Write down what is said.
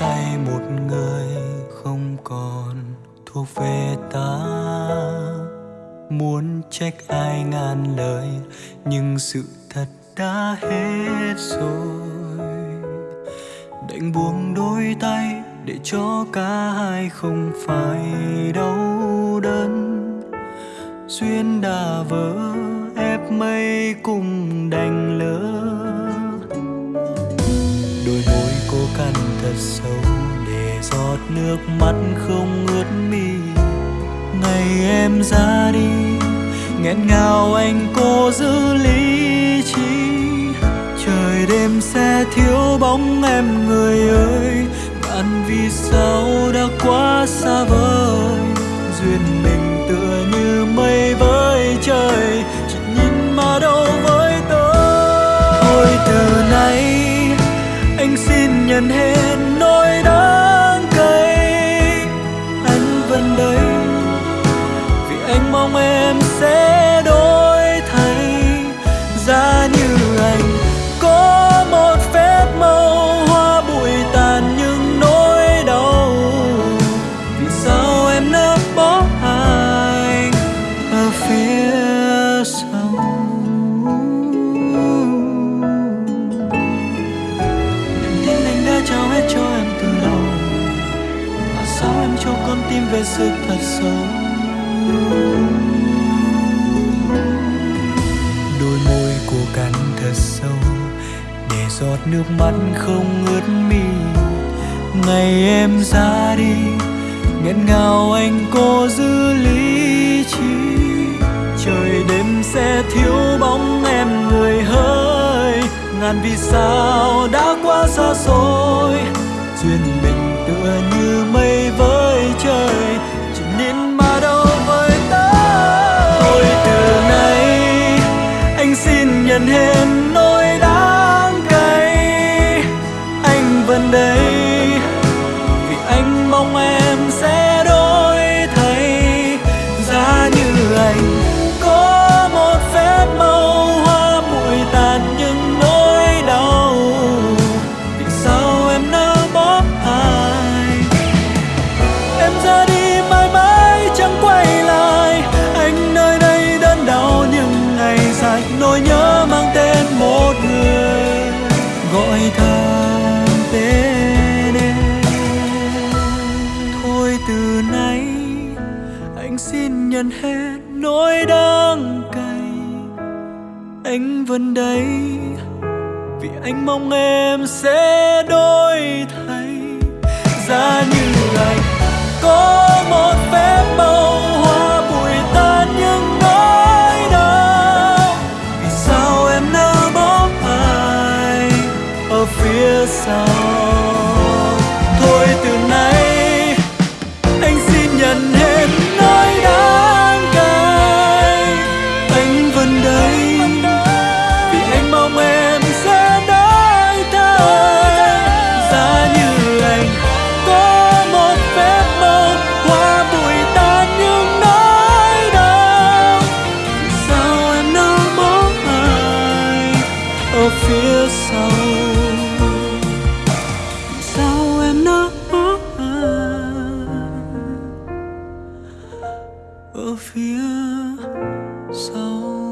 tay một người không còn thuộc về ta. Muốn trách ai ngàn lời, nhưng sự thật đã hết rồi. Đành buông đôi tay để cho cả hai không phải đau đớn. Duyên đã vỡ, ép mây cùng đành lỡ. Thật sâu để giọt nước mắt không ướt mi. Ngày em ra đi, nghẹn ngào anh cố giữ lý trí. Trời đêm sẽ thiếu bóng em người ơi bạn vì sao con sức thật sâu đôi môi cô cắn thật sâu để giọt nước mắt không ướt mi. Ngày em ra đi, nghẹn ngào anh cố giữ lý trí. Trời đêm sẽ thiếu bóng em người hỡi ngàn vì sao đã quá xa xôi, duyên mình tựa như mây anh xin nhận hết nỗi đắng cay. Anh vẫn đây, vì anh mong em sẽ đổi thay. Ra như anh có một phép màu phía sau sao em ở phía sau